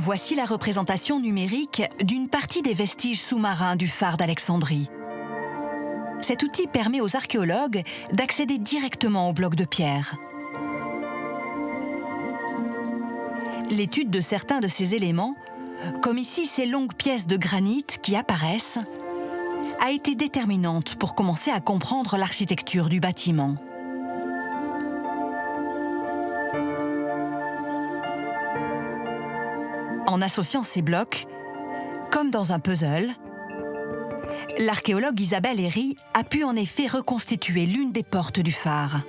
Voici la représentation numérique d'une partie des vestiges sous-marins du phare d'Alexandrie. Cet outil permet aux archéologues d'accéder directement au bloc de pierre. L'étude de certains de ces éléments, comme ici ces longues pièces de granit qui apparaissent, a été déterminante pour commencer à comprendre l'architecture du bâtiment. En associant ces blocs, comme dans un puzzle, l'archéologue Isabelle Herry a pu en effet reconstituer l'une des portes du phare.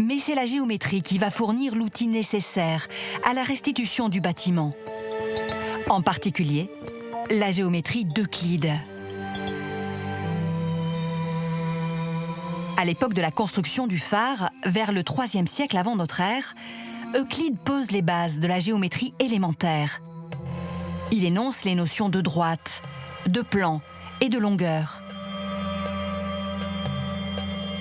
Mais c'est la géométrie qui va fournir l'outil nécessaire à la restitution du bâtiment. En particulier, la géométrie d'Euclide. À l'époque de la construction du phare, vers le IIIe siècle avant notre ère, Euclide pose les bases de la géométrie élémentaire. Il énonce les notions de droite, de plan et de longueur.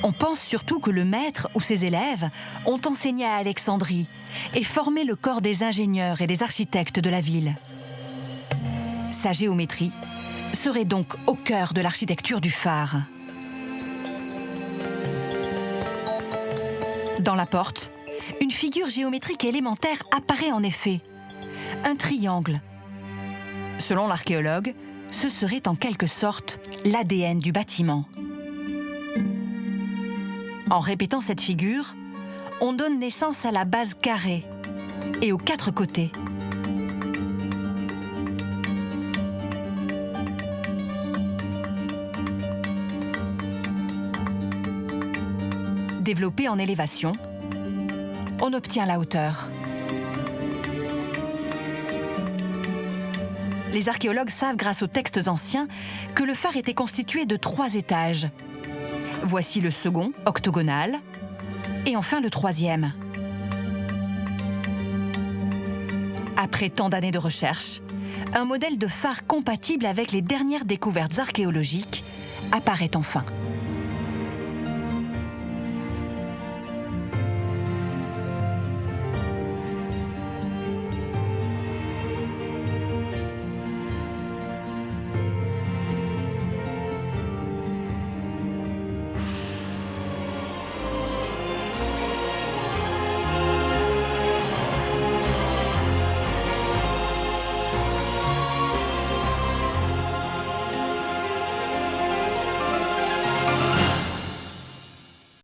On pense surtout que le maître ou ses élèves ont enseigné à Alexandrie et formé le corps des ingénieurs et des architectes de la ville. Sa géométrie serait donc au cœur de l'architecture du phare. Dans la porte, une figure géométrique élémentaire apparaît en effet. Un triangle. Selon l'archéologue, ce serait en quelque sorte l'ADN du bâtiment. En répétant cette figure, on donne naissance à la base carrée et aux quatre côtés. Développé en élévation, on obtient la hauteur. Les archéologues savent grâce aux textes anciens que le phare était constitué de trois étages. Voici le second, octogonal, et enfin le troisième. Après tant d'années de recherche, un modèle de phare compatible avec les dernières découvertes archéologiques apparaît enfin.